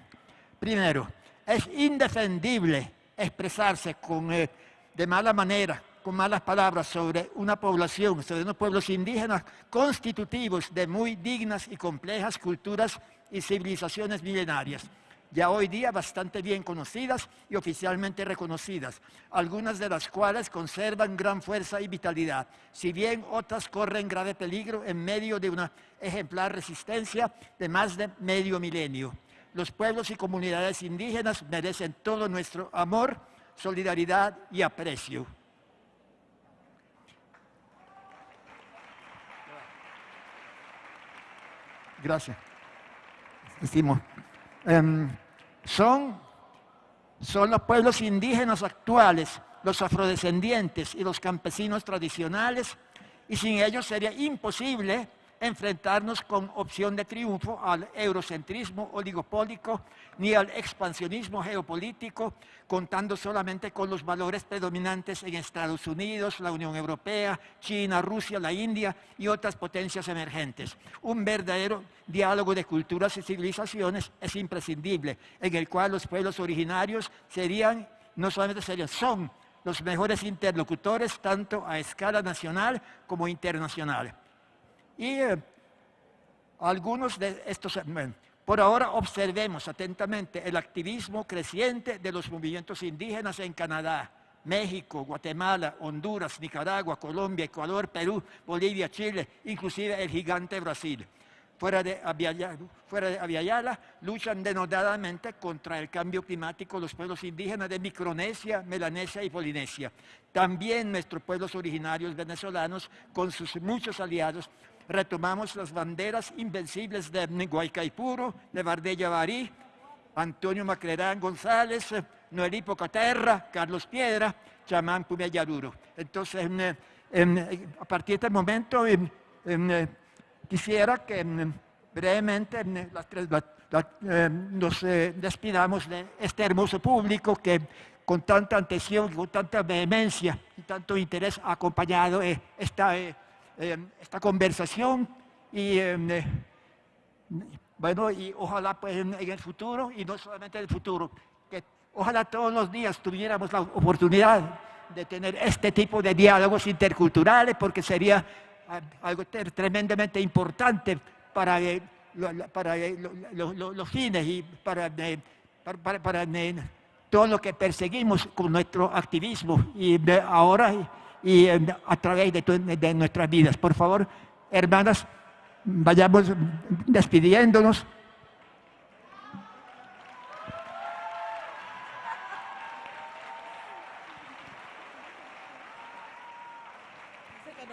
Primero, es indefendible expresarse con, eh, de mala manera, con malas palabras sobre una población, sobre unos pueblos indígenas constitutivos de muy dignas y complejas culturas y civilizaciones milenarias, ya hoy día bastante bien conocidas y oficialmente reconocidas, algunas de las cuales conservan gran fuerza y vitalidad, si bien otras corren grave peligro en medio de una ejemplar resistencia de más de medio milenio los pueblos y comunidades indígenas merecen todo nuestro amor, solidaridad y aprecio. Gracias. Em, son, son los pueblos indígenas actuales, los afrodescendientes y los campesinos tradicionales, y sin ellos sería imposible enfrentarnos con opción de triunfo al eurocentrismo oligopólico ni al expansionismo geopolítico, contando solamente con los valores predominantes en Estados Unidos, la Unión Europea, China, Rusia, la India y otras potencias emergentes. Un verdadero diálogo de culturas y civilizaciones es imprescindible, en el cual los pueblos originarios serían, no solamente serían, son los mejores interlocutores tanto a escala nacional como internacional. Y eh, algunos de estos, por ahora observemos atentamente el activismo creciente de los movimientos indígenas en Canadá, México, Guatemala, Honduras, Nicaragua, Colombia, Ecuador, Perú, Bolivia, Chile, inclusive el gigante Brasil. Fuera de, Aviala, luchan denodadamente contra el cambio climático los pueblos indígenas de Micronesia, Melanesia y Polinesia. También nuestros pueblos originarios venezolanos, con sus muchos aliados, retomamos las banderas invencibles de Guaycaipuro, de Bardella Barí, Antonio Maclerán González, Noelí Pocaterra, Carlos Piedra, Chamán Pumeyaruro. Entonces, a partir de este momento, quisiera que brevemente nos eh, despidamos de este hermoso público que con tanta atención, con tanta vehemencia y tanto interés ha acompañado eh, esta eh, esta conversación y em, eh, bueno, y ojalá pues en, el futuro, y no solamente en el futuro, que ojalá todos los días tuviéramos la oportunidad de tener este tipo de diálogos interculturales, porque sería algo tremendamente importante para eh, para los fines y para, para, para, todo lo que perseguimos con nuestro activismo. Y ahora y a través de, de nuestras vidas. Por favor, hermanas, vayamos despidiéndonos.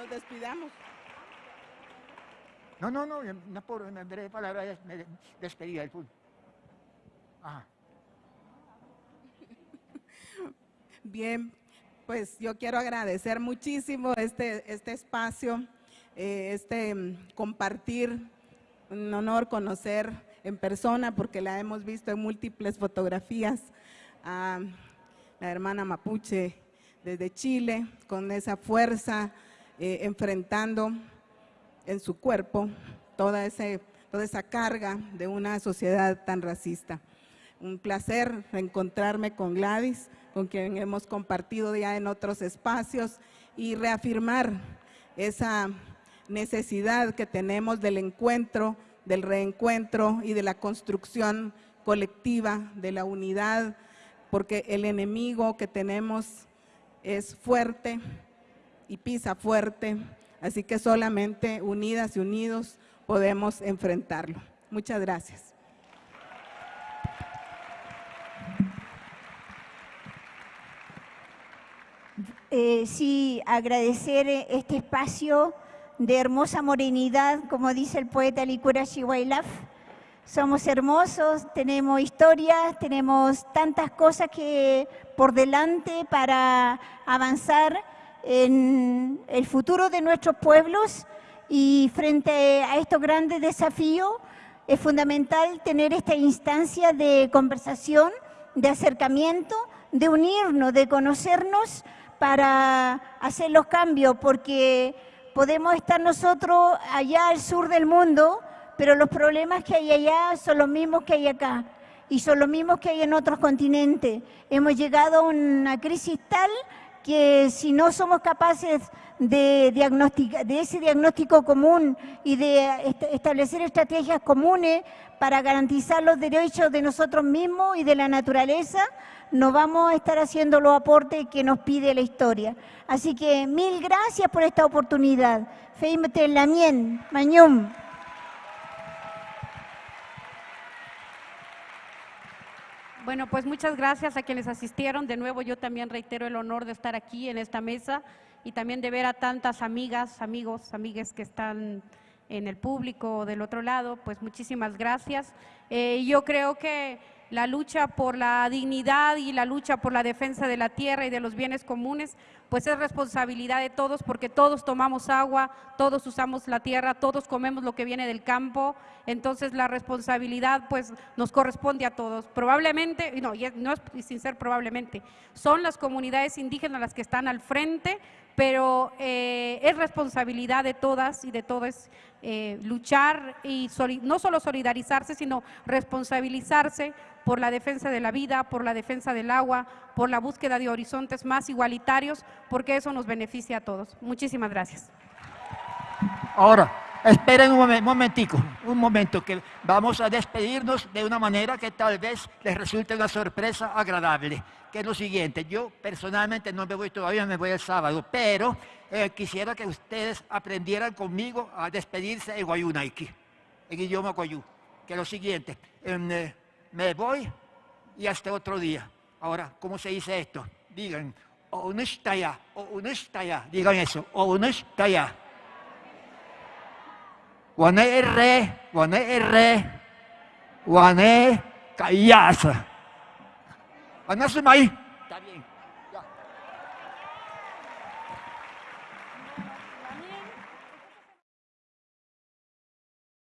despidamos. No, no, no, no por una breve palabra me despedía del fútbol. Bien, pues yo quiero agradecer muchísimo este, este espacio, eh, este mm, compartir, un honor conocer en persona porque la hemos visto en múltiples fotografías a la hermana Mapuche desde Chile con esa fuerza, eh, enfrentando en su cuerpo toda, ese, toda esa carga de una sociedad tan racista. Un placer reencontrarme con Gladys, con quien hemos compartido ya en otros espacios y reafirmar esa necesidad que tenemos del encuentro, del reencuentro y de la construcción colectiva, de la unidad, porque el enemigo que tenemos es fuerte, y pisa fuerte, así que solamente unidas y unidos podemos enfrentarlo. Muchas gracias. Eh, sí, agradecer este espacio de hermosa morenidad, como dice el poeta Licura Wailaf. Somos hermosos, tenemos historias, tenemos tantas cosas que por delante para avanzar en el futuro de nuestros pueblos y frente a estos grandes desafíos es fundamental tener esta instancia de conversación, de acercamiento, de unirnos, de conocernos para hacer los cambios, porque podemos estar nosotros allá al sur del mundo, pero los problemas que hay allá son los mismos que hay acá y son los mismos que hay en otros continentes. Hemos llegado a una crisis tal que si no somos capaces de, de ese diagnóstico común y de establecer estrategias comunes para garantizar los derechos de nosotros mismos y de la naturaleza, no vamos a estar haciendo los aportes que nos pide la historia. Así que mil gracias por esta oportunidad. Feimete Lamien, Mañum. Bueno, pues muchas gracias a quienes asistieron. De nuevo, yo también reitero el honor de estar aquí en esta mesa y también de ver a tantas amigas, amigos, amigues que están en el público del otro lado. Pues muchísimas gracias. Eh, yo creo que la lucha por la dignidad y la lucha por la defensa de la tierra y de los bienes comunes, pues es responsabilidad de todos porque todos tomamos agua, todos usamos la tierra, todos comemos lo que viene del campo, entonces la responsabilidad pues nos corresponde a todos. Probablemente, no, no es sin ser probablemente, son las comunidades indígenas las que están al frente, pero eh, es responsabilidad de todas y de todos eh, luchar y no solo solidarizarse, sino responsabilizarse por la defensa de la vida, por la defensa del agua, por la búsqueda de horizontes más igualitarios, porque eso nos beneficia a todos. Muchísimas gracias. Ahora, esperen un momentico, un momento, que vamos a despedirnos de una manera que tal vez les resulte una sorpresa agradable, que es lo siguiente. Yo personalmente no me voy todavía, me voy el sábado, pero eh, quisiera que ustedes aprendieran conmigo a despedirse en Guayunaiki, en idioma Guayú, que es lo siguiente. Eh, me voy y hasta otro día. Ahora, ¿cómo se dice esto? Digan, o ya, o está ya. Digan eso, o está ya. Guané R, guané R, guané callasa. Está bien.